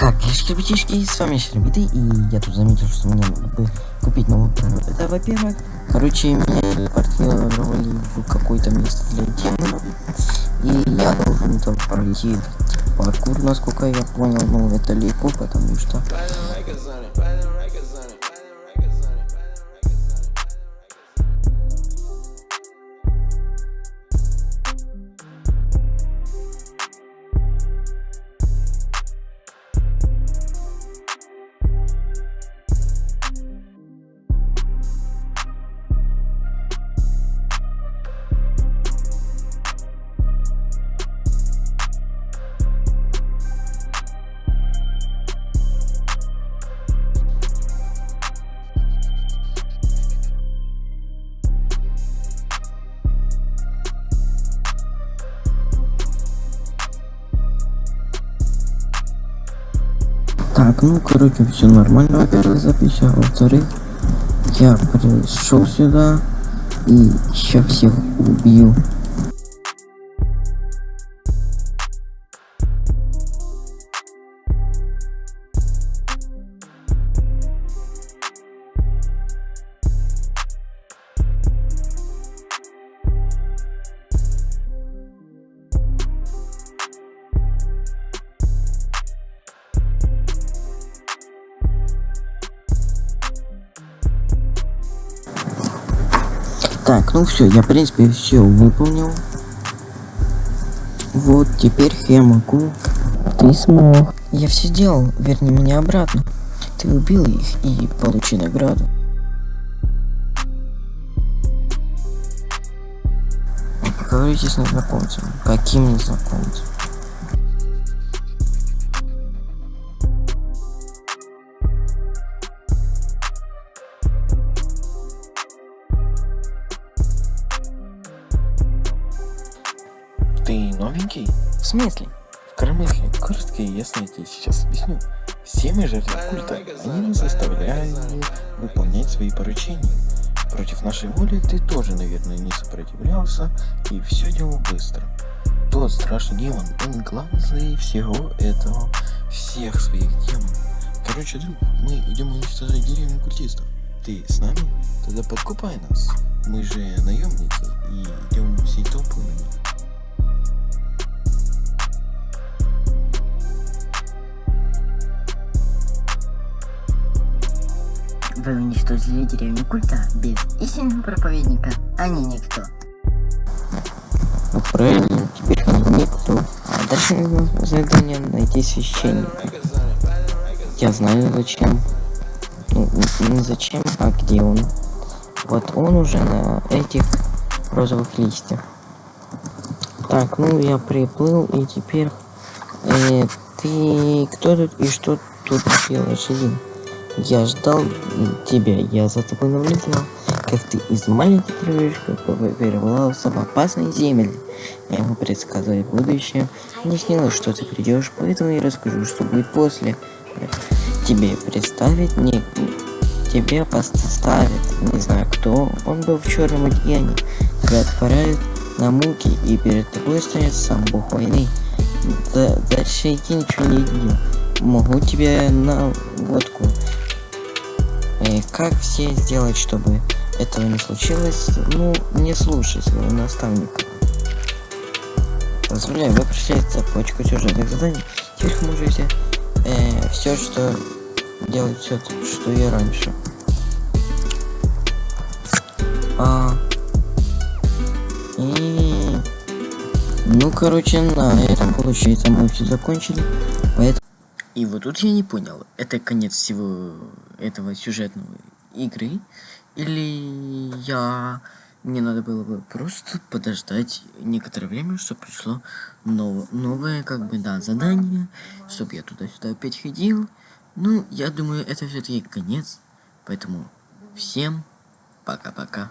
Как, кишки-битишки, с вами Щербиты, и я тут заметил, что мне надо бы купить новую программу. Это, во-первых, короче, меня телепортировали в какое-то место для демонов, и я должен там пройти паркур, насколько я понял, но это легко, потому что... Так, ну, короче, все нормально, во-первых, запись, а во-вторых, я пришел сюда и сейчас всех убью. Так, ну все, я в принципе все выполнил. Вот, теперь я могу. Ты смог. Я все сделал, верни меня обратно. Ты убил их и получи награду. Поговорите с незнакомцем. Каким незнакомцем? Новенький? В смысле? В Карамыхе, коротко и ясно я тебе сейчас объясню. Все мы жертвы культа, они нас заставляют выполнять свои поручения. Против нашей воли ты тоже, наверное, не сопротивлялся и все делал быстро. Тот страшный демон, он главный всего этого, всех своих демонов. Короче, друг, мы идем уничтожать деревню культистов. Ты с нами? Тогда подкупай нас. Мы же наемники и идем всей толпой на них. Вы уничтожили деревню культа без истинного проповедника, они никто. Ну правильно, теперь они никто. А дальше нужно задание найти священника. Я знаю зачем. Ну, не зачем, а где он. Вот он уже на этих розовых листьях. Так, ну я приплыл и теперь... Э, ты кто тут и что тут делаешь один? Я ждал тебя, я за тобой наблюдал, как ты из маленьких крылышков перебрался в опасные земли. Я могу предсказывать будущее. Мне снилось, что ты придешь, поэтому я расскажу, что будет после. Тебе представить не... Тебе поставят, не знаю кто, он был в черном одеянии. Тебя отправят на муки, и перед тобой стоит сам бог войны. Да, дальше я ничего не видел. Могу тебе на водку и как все сделать, чтобы этого не случилось? Ну, не слушай своего наставника. Позволяю, вы прошли цепочку сюжетных заданий. Теперь можете э, все, что делать все, что и раньше. А, и ну, короче, на этом получается мы все закончили. Поэтому и вот тут я не понял, это конец всего этого сюжетного игры, или я... Мне надо было бы просто подождать некоторое время, чтобы пришло нов... новое, как бы, да, задание, чтобы я туда-сюда опять ходил. Ну, я думаю, это все-таки конец, поэтому всем пока-пока.